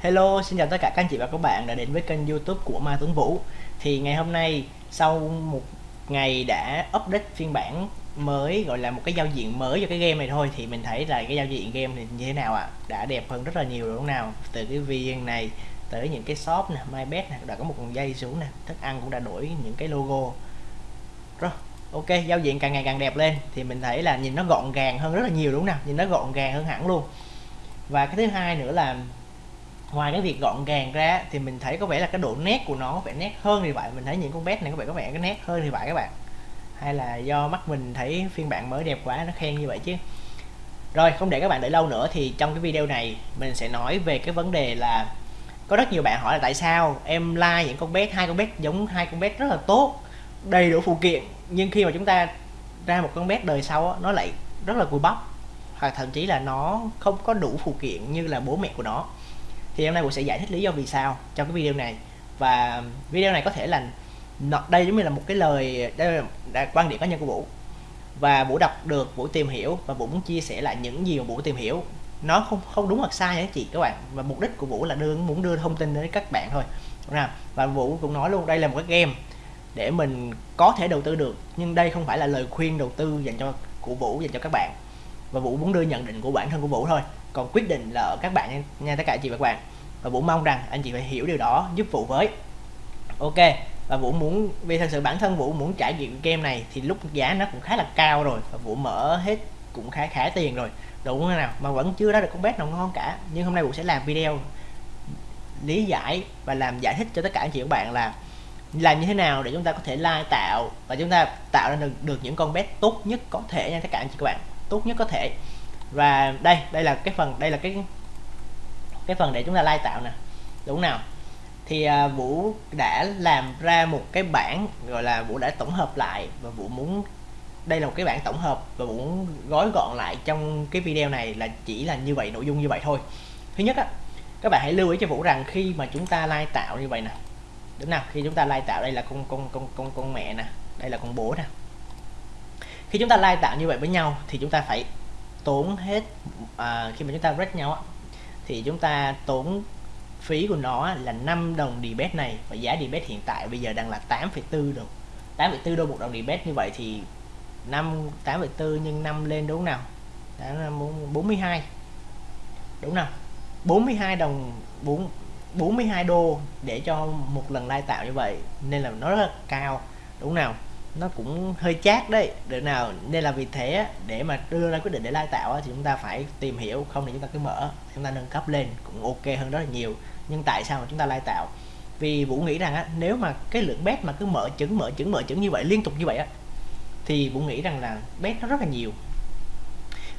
Hello, xin chào tất cả các anh chị và các bạn đã đến với kênh youtube của Ma Tuấn Vũ. Thì ngày hôm nay sau một ngày đã update phiên bản mới gọi là một cái giao diện mới cho cái game này thôi Thì mình thấy là cái giao diện game thì như thế nào ạ? À? Đã đẹp hơn rất là nhiều đúng không nào? Từ cái viên này tới những cái shop nè, MyBet nè, đã có một con dây xuống nè Thức ăn cũng đã đổi những cái logo. Rồi, ok, giao diện càng ngày càng đẹp lên Thì mình thấy là nhìn nó gọn gàng hơn rất là nhiều đúng không nào? Nhìn nó gọn gàng hơn hẳn luôn. Và cái thứ hai nữa là ngoài cái việc gọn gàng ra thì mình thấy có vẻ là cái độ nét của nó có vẻ nét hơn thì vậy. Mình thấy những con bé này có vẻ có vẻ cái nét hơn thì vậy các bạn. Hay là do mắt mình thấy phiên bản mới đẹp quá nó khen như vậy chứ. Rồi, không để các bạn đợi lâu nữa thì trong cái video này mình sẽ nói về cái vấn đề là có rất nhiều bạn hỏi là tại sao em like những con bé hai con bé giống hai con bé rất là tốt, đầy đủ phụ kiện, nhưng khi mà chúng ta ra một con bé đời sau nó lại rất là cùi bắp. Hoặc thậm chí là nó không có đủ phụ kiện như là bố mẹ của nó thì hôm nay Vũ sẽ giải thích lý do vì sao trong cái video này. Và video này có thể là đây giống như là một cái lời, đây là quan điểm cá nhân của Vũ. Và Vũ đọc được, Vũ tìm hiểu và Vũ muốn chia sẻ lại những gì mà Vũ tìm hiểu. Nó không không đúng hoặc sai nhé chị các bạn. Và mục đích của Vũ là đưa, muốn đưa thông tin đến các bạn thôi. Nào và Vũ cũng nói luôn, đây là một cái game để mình có thể đầu tư được. Nhưng đây không phải là lời khuyên đầu tư dành cho, của Vũ, dành cho các bạn. Và Vũ muốn đưa nhận định của bản thân của Vũ thôi còn quyết định là ở các bạn nha, nha tất cả chị và các bạn. Và Vũ mong rằng anh chị phải hiểu điều đó giúp Vũ với. Ok và Vũ muốn vì thật sự bản thân Vũ muốn trải nghiệm game này thì lúc giá nó cũng khá là cao rồi và Vũ mở hết cũng khá khá tiền rồi. Đúng không nào mà vẫn chưa ra được con bet nào ngon cả. Nhưng hôm nay Vũ sẽ làm video lý giải và làm giải thích cho tất cả anh chị và các bạn là làm như thế nào để chúng ta có thể lai tạo và chúng ta tạo ra được, được những con bet tốt nhất có thể nha tất cả anh chị các bạn. Tốt nhất có thể và đây đây là cái phần đây là cái cái phần để chúng ta lai tạo nè. Đúng nào? Thì à, Vũ đã làm ra một cái bản gọi là Vũ đã tổng hợp lại và Vũ muốn đây là một cái bản tổng hợp và Vũ muốn gói gọn lại trong cái video này là chỉ là như vậy nội dung như vậy thôi. Thứ nhất á các bạn hãy lưu ý cho Vũ rằng khi mà chúng ta lai tạo như vậy nè. Đúng nào? Khi chúng ta lai tạo đây là con con con con con mẹ nè. Đây là con bố nè. Khi chúng ta lai tạo như vậy với nhau thì chúng ta phải tốn hết à, khi mà chúng ta break nhau á, thì chúng ta tốn phí của nó là 5 đồng debate này và giá debate hiện tại bây giờ đang là 8,4 đồng 8,4 đô. một đồng debate như vậy thì 5 8,4 nhân 5 lên đúng nào? Đó là 42 đúng nào? 42 đồng 4 42 đô để cho một lần lai tạo như vậy nên là nó rất là cao. Đúng nào? Nó cũng hơi chát đấy. Để nào nên là vì thế để mà đưa ra quyết định để lai tạo thì chúng ta phải tìm hiểu không thì chúng ta cứ mở chúng ta nâng cấp lên cũng ok hơn rất là nhiều. Nhưng tại sao mà chúng ta lai tạo? Vì vũ nghĩ rằng á, nếu mà cái lượng bet mà cứ mở trứng mở trứng mở trứng như vậy liên tục như vậy á thì vũ nghĩ rằng là bet nó rất là nhiều.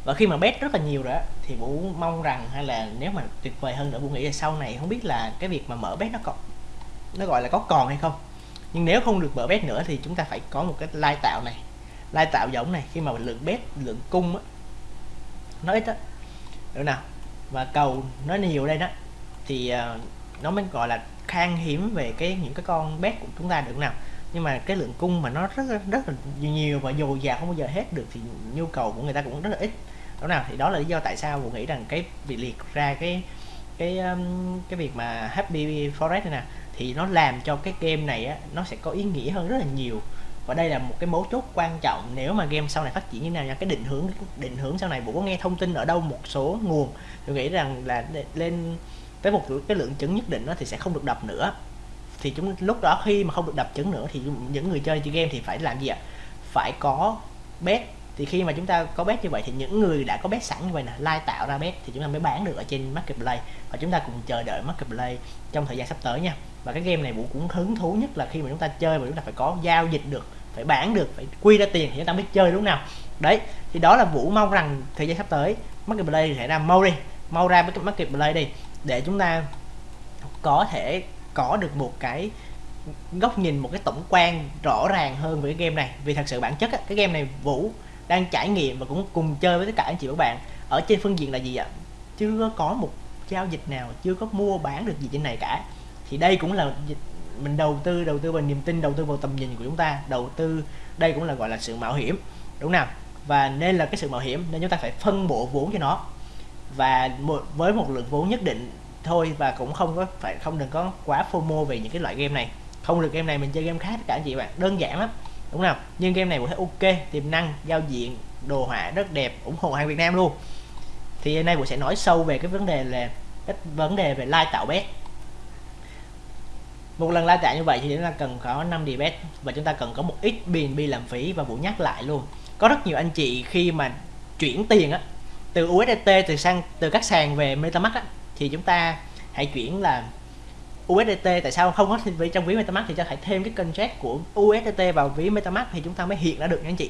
Và khi mà bet rất là nhiều rồi á thì vũ mong rằng hay là nếu mà tuyệt vời hơn nữa vũ nghĩ là sau này không biết là cái việc mà mở bet nó còn nó gọi là có còn hay không nhưng nếu không được mở bet nữa thì chúng ta phải có một cái lai tạo này. Lai tạo giống này khi mà lượng bet lượng cung á nó ít á. Được nào? Và cầu nó nhiều đây đó thì uh, nó mới gọi là khan hiếm về cái những cái con bet của chúng ta được nào. Nhưng mà cái lượng cung mà nó rất rất là nhiều và dồi dào không bao giờ hết được thì nhu cầu của người ta cũng rất là ít. Đó nào? Thì đó là lý do tại sao mình nghĩ rằng cái việc liệt ra cái cái cái việc mà happy forest này nè thì nó làm cho cái game này á, nó sẽ có ý nghĩa hơn rất là nhiều. Và đây là một cái mấu chốt quan trọng nếu mà game sau này phát triển như nào nha. Cái định hướng định hướng sau này vũ có nghe thông tin ở đâu một số nguồn. Tôi nghĩ rằng là lên tới một cái lượng chứng nhất định đó thì sẽ không được đập nữa. Thì chúng lúc đó khi mà không được đập chứng nữa thì những người chơi chơi game thì phải làm gì ạ? Phải có bet thì khi mà chúng ta có bet như vậy thì những người đã có bet sẵn như vậy nè, lai tạo ra bet thì chúng ta mới bán được ở trên marketplace và chúng ta cùng chờ đợi marketplace trong thời gian sắp tới nha. Và cái game này vũ cũng hứng thú nhất là khi mà chúng ta chơi và chúng ta phải có giao dịch được, phải bán được, phải quy ra tiền thì chúng ta mới chơi đúng nào? Đấy, thì đó là vũ mong rằng thời gian sắp tới marketplace sẽ ra mau đi, mau ra với cái marketplace đi để chúng ta có thể có được một cái góc nhìn, một cái tổng quan rõ ràng hơn về cái game này. Vì thật sự bản chất cái game này vũ đang trải nghiệm và cũng cùng chơi với tất cả anh chị và các bạn. Ở trên phương diện là gì ạ? Chưa có một giao dịch nào, chưa có mua bán được gì trên này cả. Thì đây cũng là mình đầu tư đầu tư vào niềm tin, đầu tư vào tầm nhìn của chúng ta. Đầu tư, đây cũng là gọi là sự mạo hiểm, đúng nào? Và nên là cái sự mạo hiểm nên chúng ta phải phân bổ vốn cho nó. Và với một lượng vốn nhất định thôi và cũng không có phải, không đừng có quá FOMO về những cái loại game này. Không được game này mình chơi game khác tất cả anh chị bạn. Đơn giản lắm đúng không? Nhưng game này cũng thấy ok, tiềm năng, giao diện, đồ họa rất đẹp, ủng hộ hàng Việt Nam luôn. Thì hôm nay cũng sẽ nói sâu về cái vấn đề là, cái vấn đề về like tạo bet. Một lần like tạo như vậy thì chúng ta cần có 5 bet và chúng ta cần có một ít BNB làm phí và Vũ nhắc lại luôn. Có rất nhiều anh chị khi mà chuyển tiền á, từ USDT từ sang, từ các sàn về MetaMask á, thì chúng ta hãy chuyển là USDT tại sao không có ví trong ví MetaMask thì cho phải thêm cái contract của USDT vào ví MetaMask thì chúng ta mới hiện ra được nha anh chị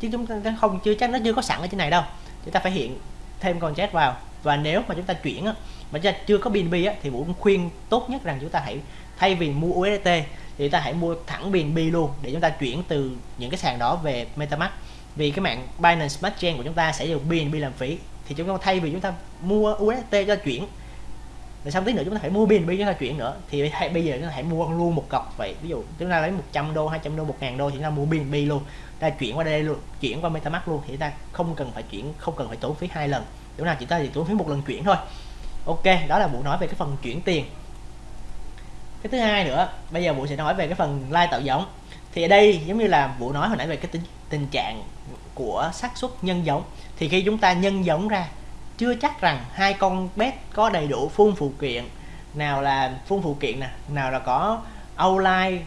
chứ chúng ta không chưa chắc nó chưa có sẵn ở trên này đâu chúng ta phải hiện thêm contract vào và nếu mà chúng ta chuyển á mà chúng ta chưa có BNB á thì Vũ khuyên tốt nhất rằng chúng ta hãy thay vì mua USDT thì ta hãy mua thẳng BNB luôn để chúng ta chuyển từ những cái sàn đó về MetaMask vì cái mạng Binance Smart Chain của chúng ta sẽ dùng BNB làm phí thì chúng ta thay vì chúng ta mua USDT cho chuyển rồi xong tí nữa chúng ta phải mua BNB chúng ta chuyển nữa. Thì hãy, bây giờ chúng ta hãy mua luôn một cọc vậy. Ví dụ chúng ta lấy 100 đô 200 đô 1 ngàn đô thì chúng ta mua BNB luôn. Ta chuyển qua đây luôn chuyển qua MetaMask luôn. Thì ta không cần phải chuyển không cần phải tốn phí hai lần. Chỗ nào chỉ ta chỉ tốn phí một lần chuyển thôi. Ok đó là vụ nói về cái phần chuyển tiền. Cái thứ hai nữa bây giờ vụ sẽ nói về cái phần like tạo giống. Thì ở đây giống như là vụ nói hồi nãy về cái tình, tình trạng của xác suất nhân giống. Thì khi chúng ta nhân giống ra chưa chắc rằng hai con bet có đầy đủ phun phụ kiện. Nào là phun phụ kiện nè, nào là có outline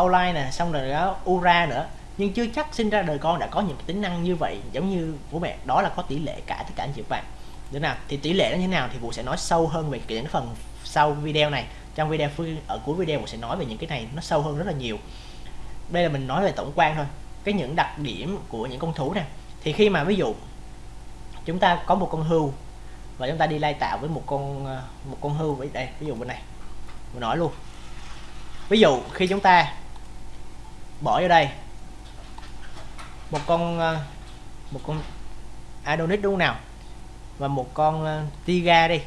outline nè, xong rồi đó ura nữa. Nhưng chưa chắc sinh ra đời con đã có những tính năng như vậy, giống như bố mẹ, đó là có tỷ lệ cả tất cả anh chị bạn được nào, thì tỷ lệ nó như thế nào thì vũ sẽ nói sâu hơn về những phần sau video này. Trong video ở cuối video mình sẽ nói về những cái này nó sâu hơn rất là nhiều. Đây là mình nói về tổng quan thôi. Cái những đặc điểm của những con thú này thì khi mà ví dụ chúng ta có một con hưu và chúng ta đi lai tạo với một con ờ, một con hưu với đây ví dụ bên này. Mình nói luôn. Ví dụ khi chúng ta bỏ vô đây một con ờ, một con Adonis đúng không nào? Và một con ờ, Tiga đi.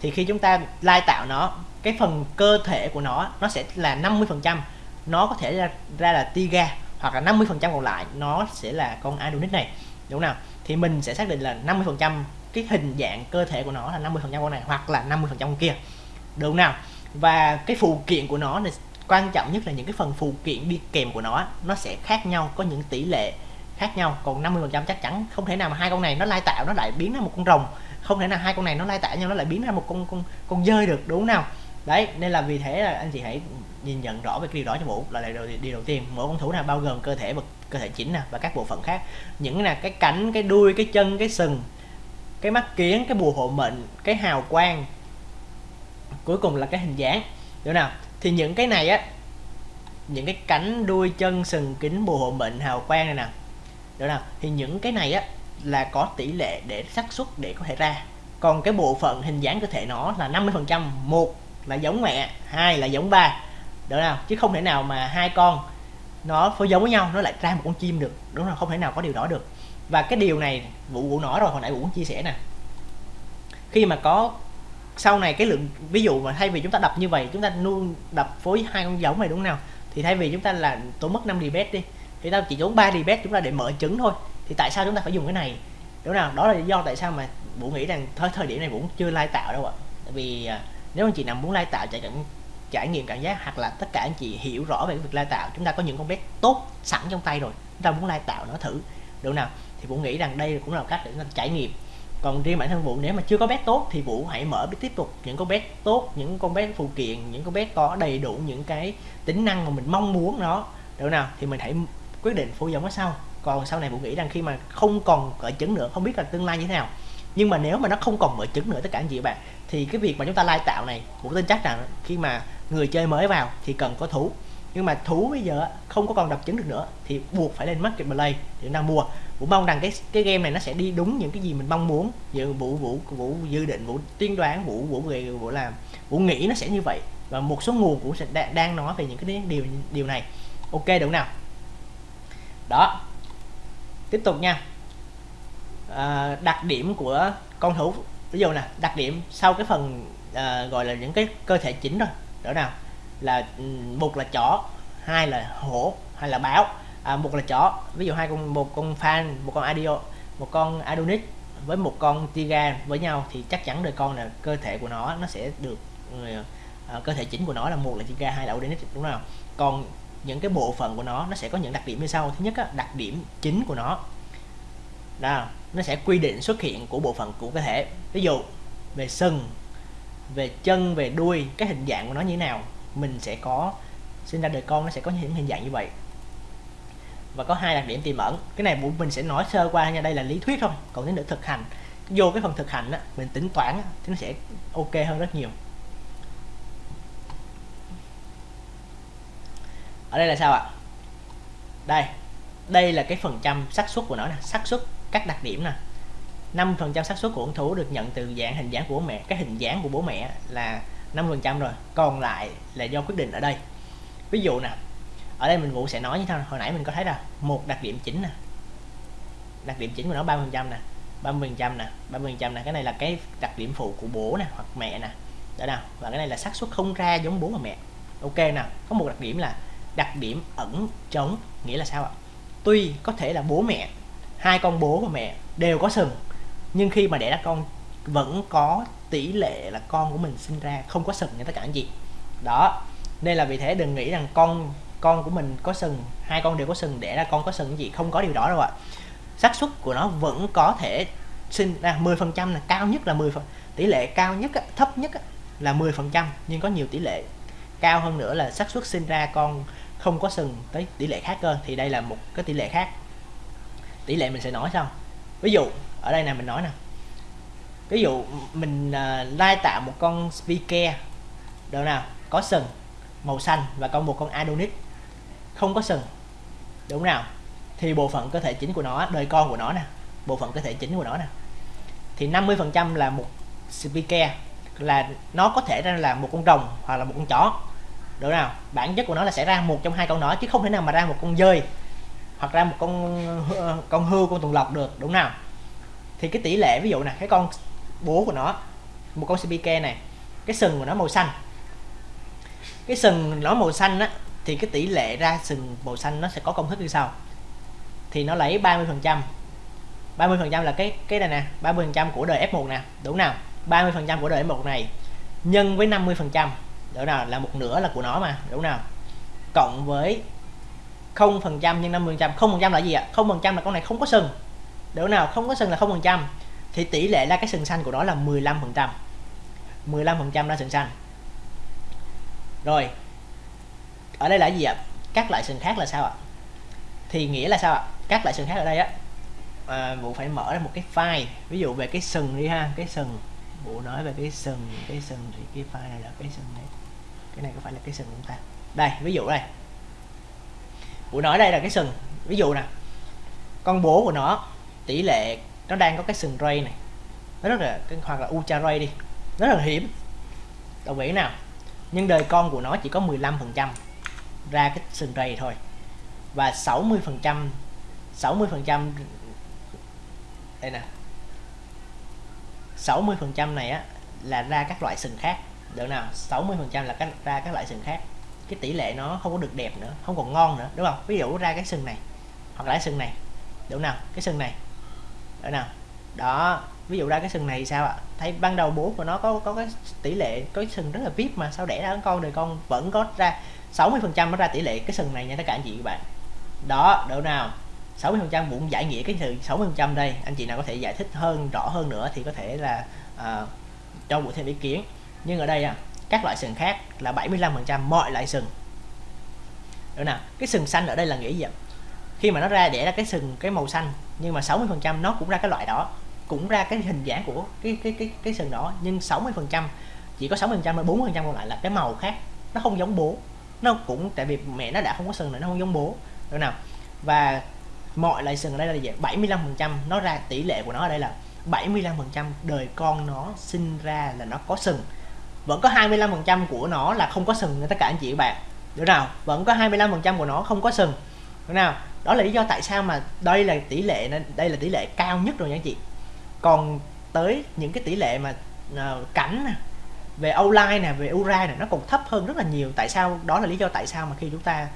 Thì khi chúng ta lai tạo nó cái phần cơ thể của nó nó sẽ là 50 phần trăm. Nó có thể ra, ra là Tiga hoặc là 50 phần trăm còn lại nó sẽ là con Adonis này đúng nào? Thì mình sẽ xác định là 50 phần trăm cái hình dạng cơ thể của nó là 50 phần trăm con này hoặc là 50 phần trăm con kia. Đúng nào? Và cái phụ kiện của nó này quan trọng nhất là những cái phần phụ kiện đi kèm của nó nó sẽ khác nhau có những tỷ lệ khác nhau. Còn 50 phần trăm chắc chắn không thể nào mà hai con này nó lai tạo nó lại biến ra một con rồng. Không thể nào hai con này nó lai tạo nhau nó lại biến ra một con con con dơi được đúng không nào? Đấy nên là vì thế là anh chị hãy nhìn nhận rõ về cái điều đó cho vũ. Là điều, điều đầu tiên mỗi con thú nào bao gồm cơ thể và cơ thể chính nè, và các bộ phận khác. Những là cái cánh, cái đuôi, cái chân, cái sừng, cái mắt kiến, cái bùa hộ mệnh, cái hào quang. Cuối cùng là cái hình dáng. Được nào? Thì những cái này á, những cái cánh, đuôi, chân, sừng, kính, bùa hộ mệnh, hào quang này nè. Được nào? Thì những cái này á, là có tỷ lệ để xác suất để có thể ra. Còn cái bộ phận hình dáng cơ thể nó là 50 phần trăm. Một là giống mẹ, hai là giống ba. Được nào? Chứ không thể nào mà hai con nó phối giống với nhau, nó lại ra một con chim được. Đúng không không thể nào có điều đó được. Và cái điều này, vụ vụ nổ rồi, hồi nãy vụ cũng chia sẻ nè. Khi mà có, sau này cái lượng, ví dụ mà thay vì chúng ta đập như vậy, chúng ta nuôi, đập phối hai con giống này đúng không nào? Thì thay vì chúng ta là tốn mất 5 dbet đi, thì ta chỉ tốn 3 dbet chúng ta để mở trứng thôi. Thì tại sao chúng ta phải dùng cái này? Đúng nào? Đó là lý do tại sao mà vũ nghĩ rằng thời thời điểm này vũ chưa lai tạo đâu ạ. Tại vì à, nếu anh chị nào muốn lai tạo, chạy nghiệm trải nghiệm cảm giác hoặc là tất cả anh chị hiểu rõ về cái việc lai tạo, chúng ta có những con bé tốt sẵn trong tay rồi, chúng ta muốn lai tạo nó thử. Được nào? Thì vũ nghĩ rằng đây cũng là một cách để chúng ta trải nghiệm. Còn riêng bản thân vũ, nếu mà chưa có bé tốt thì vũ hãy mở tiếp tục những con bé tốt, những con bé phụ kiện, những con bé có đầy đủ những cái tính năng mà mình mong muốn nó. Được nào? Thì mình hãy quyết định phô giống nó sau. Còn sau này vũ nghĩ rằng khi mà không còn cởi trứng nữa, không biết là tương lai như thế nào. Nhưng mà nếu mà nó không còn mở trứng nữa, tất cả anh chị bạn, thì cái việc mà chúng ta lai tạo này, vũ tin chắc rằng khi mà người chơi mới vào thì cần có thú. Nhưng mà thú bây giờ không có còn đập trứng được nữa thì buộc phải lên market play để đang mua. Vũ mong rằng cái cái game này nó sẽ đi đúng những cái gì mình mong muốn. Như vũ vũ vũ dự định vũ tiên đoán vũ vũ về vũ làm. Vũ nghĩ nó sẽ như vậy và một số nguồn cũng sẽ đang nói về những cái điều điều này. Ok đúng nào? Đó. Tiếp tục nha. À, đặc điểm của con thú. Ví dụ nè đặc điểm sau cái phần à, gọi là những cái cơ thể chính rồi đó nào là ừ, một là chó hai là hổ hay là báo. À, một là chó. Ví dụ hai con một con fan một con adio một con adonis với một con tiga với nhau thì chắc chắn đời con là cơ thể của nó nó sẽ được uh, cơ thể chính của nó là một là tiga hai là adonis đúng không còn những cái bộ phận của nó nó sẽ có những đặc điểm như sau. Thứ nhất á, đặc điểm chính của nó. Đó nó sẽ quy định xuất hiện của bộ phận của cơ thể. Ví dụ về sừng về chân về đuôi cái hình dạng của nó như thế nào mình sẽ có sinh ra đời con nó sẽ có những hình dạng như vậy. Và có hai đặc điểm tiềm ẩn cái này mình sẽ nói sơ qua nha đây là lý thuyết thôi còn đến nữa thực hành vô cái phần thực hành á mình tính toán á, thì nó sẽ ok hơn rất nhiều. Ở đây là sao ạ? Đây đây là cái phần trăm xác suất của nó nè xác suất các đặc điểm nè. 5% xác suất của ung thú được nhận từ dạng hình dáng của bố mẹ. Cái hình dáng của bố mẹ là 5% rồi còn lại là do quyết định ở đây. Ví dụ nè ở đây mình vũ sẽ nói như thế hồi nãy mình có thấy là một đặc điểm chính nè. Đặc điểm chính của nó 30% nè 30% nè 30% nè. Cái này là cái đặc điểm phụ của bố nè hoặc mẹ nè. Đó nào. Và cái này là xác suất không ra giống bố và mẹ. Ok nè, có một đặc điểm là đặc điểm ẩn trống nghĩa là sao ạ? Tuy có thể là bố mẹ hai con bố và mẹ đều có sừng nhưng khi mà đẻ ra con, vẫn có tỷ lệ là con của mình sinh ra, không có sừng như tất cả anh chị. Đó, nên là vì thế đừng nghĩ rằng con con của mình có sừng, hai con đều có sừng, đẻ ra con có sừng gì, không có điều đó đâu ạ. Xác suất của nó vẫn có thể sinh ra 10 phần trăm là cao nhất là 10 phần, tỷ lệ cao nhất thấp nhất là 10 phần trăm, nhưng có nhiều tỷ lệ. Cao hơn nữa là xác suất sinh ra con không có sừng tới tỷ lệ khác cơ, thì đây là một cái tỷ lệ khác. Tỷ lệ mình sẽ nói sau. Ví dụ ở đây nè mình nói nè. Ví dụ mình uh, lai tạo một con speaker. Đâu nào? Có sừng màu xanh và con một con Adonis. Không có sừng. Đúng nào? Thì bộ phận cơ thể chính của nó đời con của nó nè. Bộ phận cơ thể chính của nó nè. Thì 50% là một speaker. Là nó có thể ra là một con rồng hoặc là một con chó. Được nào? Bản chất của nó là sẽ ra một trong hai con đó chứ không thể nào mà ra một con dơi hoặc ra một con ờ, con hươu con tuần lộc được. Đúng nào? Thì cái tỷ lệ, ví dụ nè, cái con bố của nó, một con CPK này, cái sừng của nó màu xanh. Cái sừng nó màu xanh á, thì cái tỷ lệ ra sừng màu xanh nó sẽ có công thức như sau. Thì nó lấy 30 phần trăm. 30 phần trăm là cái cái này nè 30 phần trăm của đời F1 nè đúng nào? 30 phần trăm của đời F1 này, nhân với 50 phần trăm đúng nào? Là một nửa là của nó mà đúng nào? Cộng với 0 phần trăm nhân 50 phần trăm. Không phần trăm là gì ạ? Không phần trăm là con này không có sừng đỗ nào không có sừng là không phần trăm thì tỷ lệ là cái sừng xanh của nó là 15 phần trăm. 15 phần trăm là sừng xanh. Rồi ở đây là gì ạ? Các loại sừng khác là sao ạ? Thì nghĩa là sao ạ? Các loại sừng khác ở đây á à, vụ phải mở ra một cái file. Ví dụ về cái sừng đi ha cái sừng. Vụ nói về cái sừng cái sừng thì cái file này là cái sừng này cái này có phải là cái sừng của ta? Đây ví dụ đây. Vụ nói đây là cái sừng. Ví dụ nè con bố của nó tỷ lệ nó đang có cái sừng ray này. Nó rất là hoặc là ultra ray đi. Rất là hiếm. Đồng ý nào? Nhưng đời con của nó chỉ có 15 phần trăm ra cái sừng ray thôi. Và 60 phần trăm 60 phần trăm đây nè. 60 phần trăm này á là ra các loại sừng khác. Được nào? 60 phần trăm là các, ra các loại sừng khác. Cái tỷ lệ nó không có được đẹp nữa không còn ngon nữa đúng không? Ví dụ ra cái sừng này hoặc là cái sừng này. Đúng nào? Cái sừng này được nào đó ví dụ ra cái sừng này sao ạ? Thấy ban đầu bố của nó có có cái tỷ lệ có cái sừng rất là vip mà sao đẻ ra con thì con vẫn có ra 60 phần trăm nó ra tỷ lệ cái sừng này nha tất cả anh chị các bạn. Đó độ nào? 60 phần trăm cũng giải nghĩa cái sự 60 phần trăm đây. Anh chị nào có thể giải thích hơn rõ hơn nữa thì có thể là à, cho một thêm ý kiến. Nhưng ở đây à, các loại sừng khác là 75 phần trăm mọi loại sừng. Được nào? Cái sừng xanh ở đây là nghĩa gì ạ? Khi mà nó ra đẻ ra cái sừng cái màu xanh nhưng mà 60 phần trăm nó cũng ra cái loại đó cũng ra cái hình dạng của cái cái cái cái sừng đó. Nhưng 60 phần trăm chỉ có 60 phần trăm 40 phần trăm còn lại là cái màu khác. Nó không giống bố. Nó cũng tại vì mẹ nó đã không có sừng nữa, nó không giống bố. Được nào và mọi loại sừng ở đây là gì 75 phần trăm nó ra tỷ lệ của nó ở đây là 75 phần trăm đời con nó sinh ra là nó có sừng. Vẫn có 25 phần trăm của nó là không có sừng tất cả anh chị và bạn. Được nào vẫn có 25 phần trăm của nó không có sừng được nào đó là lý do tại sao mà đây là tỷ lệ đây là tỷ lệ cao nhất rồi nha anh chị. Còn tới những cái tỷ lệ mà uh, cảnh nè về outline nè về ura nè nó còn thấp hơn rất là nhiều. Tại sao? Đó là lý do tại sao mà khi chúng ta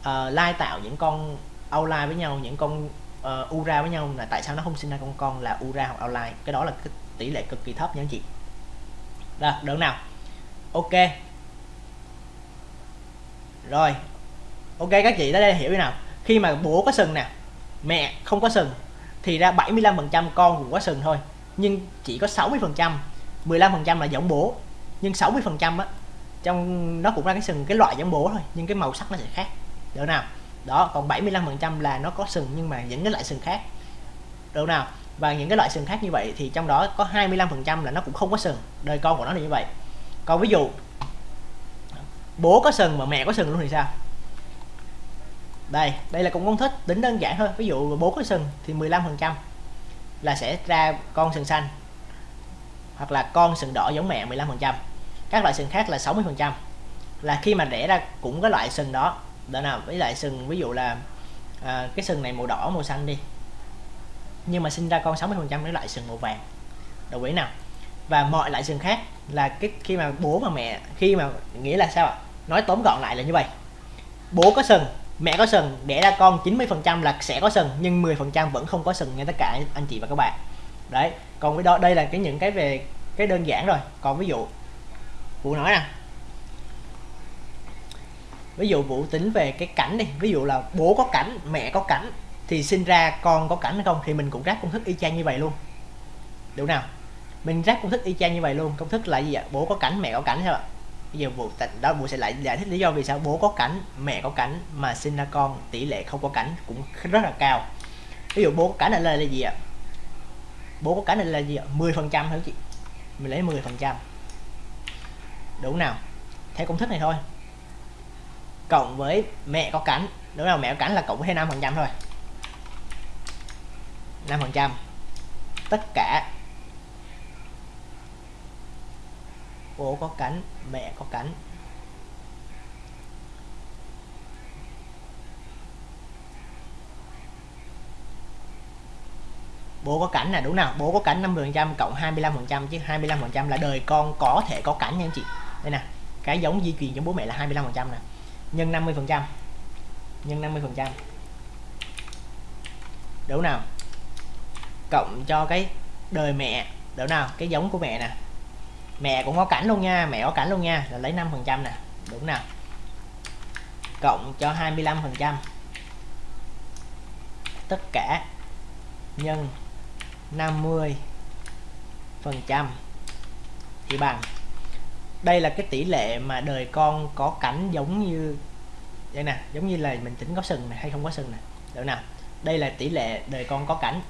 uh, lai tạo những con outline với nhau những con ờ, uh, ura với nhau là tại sao nó không sinh ra con con là ura hoặc outline. Cái đó là cái tỷ lệ cực kỳ thấp nha anh chị. Rồi được nào. Ok. Rồi ok, các chị tới đây hiểu thế nào. Khi mà bố có sừng nè, mẹ không có sừng, thì ra 75% con cũng có sừng thôi. Nhưng chỉ có 60% 15% là giống bố. Nhưng 60% á, trong, nó cũng ra cái sừng, cái loại giống bố thôi, nhưng cái màu sắc nó sẽ khác. Được nào? Đó, còn 75% là nó có sừng, nhưng mà những cái loại sừng khác. Được nào? Và những cái loại sừng khác như vậy thì trong đó có 25% là nó cũng không có sừng. Đời con của nó là như vậy. Còn ví dụ, bố có sừng mà mẹ có sừng luôn thì sao? Đây đây là cũng công thức tính đơn giản thôi. Ví dụ bố có sừng thì 15% là sẽ ra con sừng xanh. Hoặc là con sừng đỏ giống mẹ 15% các loại sừng khác là 60% là khi mà đẻ ra cũng có loại sừng đó. Đó nào với lại sừng ví dụ là à, cái sừng này màu đỏ màu xanh đi. Nhưng mà sinh ra con 60 phần trăm với loại sừng màu vàng. Đồng ý nào? Và mọi loại sừng khác là cái khi mà bố và mẹ khi mà nghĩa là sao ạ? Nói tóm gọn lại là như vậy. Bố có sừng mẹ có sừng, đẻ ra con 90% là sẽ có sừng, nhưng 10% vẫn không có sừng nha tất cả anh chị và các bạn. Đấy, còn với đó đây là cái những cái về cái đơn giản rồi. Còn ví dụ vụ nói nè. Ví dụ vụ tính về cái cảnh đi, ví dụ là bố có cảnh, mẹ có cảnh, thì sinh ra con có cảnh hay không thì mình cũng ráp công thức y chang như vậy luôn. Đúng nào? Mình ráp công thức y chang như vậy luôn, công thức là gì ạ? Bố có cảnh, mẹ có cảnh sao ạ bây giờ vụ đó vụ sẽ lại giải thích lý do vì sao bố có cảnh mẹ có cảnh mà sinh ra con tỷ lệ không có cảnh cũng rất là cao. Ví dụ bố có cảnh là, là, gì ạ? Bố có cảnh là, là gì ạ? 10 phần trăm hả chị. Mình lấy 10 phần trăm. Đúng nào? Theo công thức này thôi. Cộng với mẹ có cánh đúng nào mẹ có cánh là cộng với 5 phần trăm thôi. 5 phần trăm. Tất cả bố có cắn mẹ có cắn bố có cảnh là đúng nào? Bố có cảnh 50% cộng 25% chứ 25% là đời con có thể có cảnh nha anh chị. Đây nè, cái giống di truyền trong bố mẹ là 25% nè. Nhân 50% nhân 50% đúng nào? Cộng cho cái đời mẹ, đúng nào? Cái giống của mẹ nè mẹ cũng có cảnh luôn nha, mẹ có cảnh luôn nha, là lấy 5% nè, đúng nào? Cộng cho 25% tất cả nhân 50 phần trăm. Thì bằng, đây là cái tỷ lệ mà đời con có cảnh giống như, đây nè, giống như là mình tính có sừng này hay không có sừng này được nào? Đây là tỷ lệ đời con có cảnh.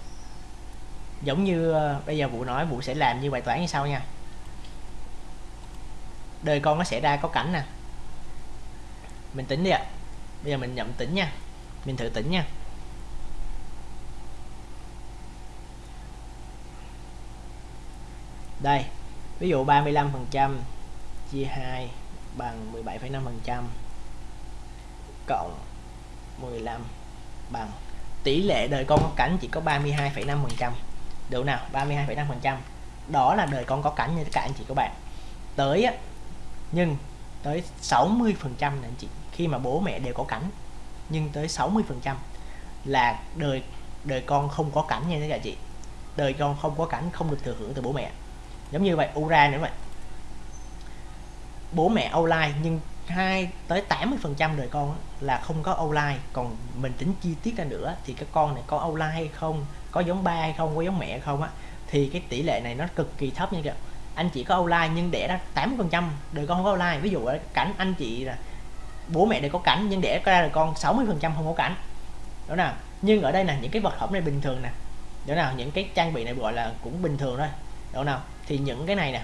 Giống như ờ, bây giờ vụ nói vụ sẽ làm như bài toán như sau nha đời con nó sẽ ra có cảnh nè. Mình tính đi ạ. Bây giờ mình nhậm tính nha. Mình thử tính nha. Đây ví dụ 35 phần trăm chia 2 bằng 17,5 phần trăm cộng 15 bằng tỷ lệ đời con có cảnh chỉ có 32,5 phần trăm. Được nào? 32,5 phần trăm. Đó là đời con có cảnh như các anh chị các bạn. Tới nhưng tới 60% trăm anh chị, khi mà bố mẹ đều có cảnh. Nhưng tới 60% là đời đời con không có cảnh nha các chị. Đời con không có cảnh, không được thừa hưởng từ bố mẹ. Giống như vậy ura nữa vậy. Bố mẹ online nhưng hai tới 80 phần trăm đời con là không có online còn mình tính chi tiết ra nữa thì các con này có online hay không, có giống ba hay không, có giống mẹ hay không á, thì cái tỷ lệ này nó cực kỳ thấp nha các anh chỉ có outline nhưng đẻ ra 80 phần trăm, đời con không có outline ví dụ cảnh anh chị là bố mẹ đều có cảnh nhưng đẻ ra đời con 60 phần trăm không có cảnh. Đó nào? Nhưng ở đây là những cái vật phẩm này bình thường nè. Đó nào? Những cái trang bị này gọi là cũng bình thường thôi. Đó nào? Thì những cái này nè,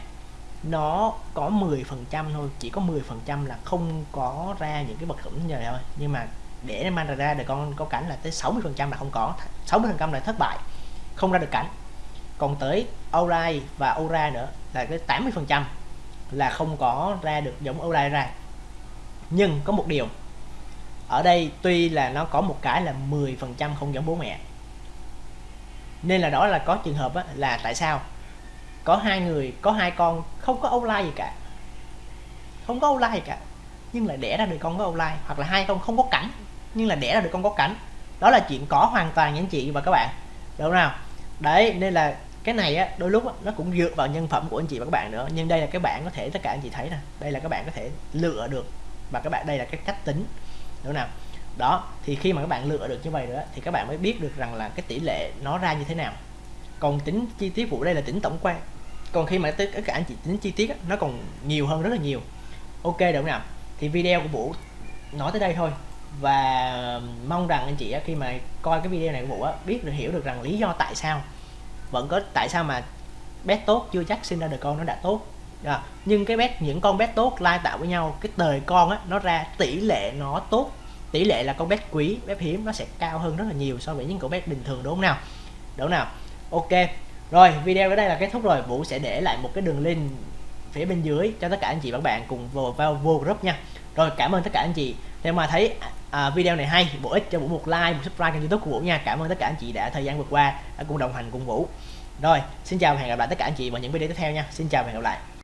nó có 10 phần trăm thôi. Chỉ có 10 phần trăm là không có ra những cái vật phẩm như vậy thôi. Nhưng mà để mang ra đời con có cảnh là tới 60 phần trăm là không có. 60 phần trăm là thất bại, không ra được cảnh còn tới outline và aura nữa là cái 80 phần trăm là không có ra được giống outline ra. Nhưng có một điều ở đây tuy là nó có một cái là 10 phần trăm không giống bố mẹ. Nên là đó là có trường hợp á, là tại sao? Có hai người có hai con không có outline gì cả. Không có outline gì cả nhưng là đẻ ra được con có outline hoặc là hai con không có cảnh nhưng là đẻ ra được con có cảnh. Đó là chuyện có hoàn toàn những anh chị và các bạn đúng không nào? Đấy nên là cái này á đôi lúc á, nó cũng dựa vào nhân phẩm của anh chị và các bạn nữa. Nhưng đây là các bạn có thể tất cả anh chị thấy nè. Đây là các bạn có thể lựa được. Và các bạn đây là cái cách tính. Đúng nào? Đó thì khi mà các bạn lựa được như vậy nữa thì các bạn mới biết được rằng là cái tỷ lệ nó ra như thế nào. Còn tính chi tiết vụ đây là tính tổng quan. Còn khi mà tất cả anh chị tính chi tiết á, nó còn nhiều hơn rất là nhiều. Ok đúng nào? Thì video của vũ nói tới đây thôi. Và mong rằng anh chị khi mà coi cái video này của vũ biết được hiểu được rằng lý do tại sao vẫn có tại sao mà bet tốt chưa chắc sinh ra được con nó đã tốt? À, nhưng cái bet những con bet tốt lai tạo với nhau cái đời con á nó ra tỷ lệ nó tốt. Tỷ lệ là con bet quý bet hiếm nó sẽ cao hơn rất là nhiều so với những con bet bình thường đúng không nào? Đúng không nào? Ok. Rồi video ở đây là kết thúc rồi. Vũ sẽ để lại một cái đường link phía bên dưới cho tất cả anh chị và các bạn cùng vào, vào vô group nha. Rồi cảm ơn tất cả anh chị. Nếu mà thấy à, video này hay bổ ích cho vũ một like một subscribe kênh youtube của vũ nha. Cảm ơn tất cả anh chị đã thời gian vừa qua đã cùng đồng hành cùng vũ. Rồi xin chào và hẹn gặp lại tất cả anh chị vào những video tiếp theo nha. Xin chào và hẹn gặp lại.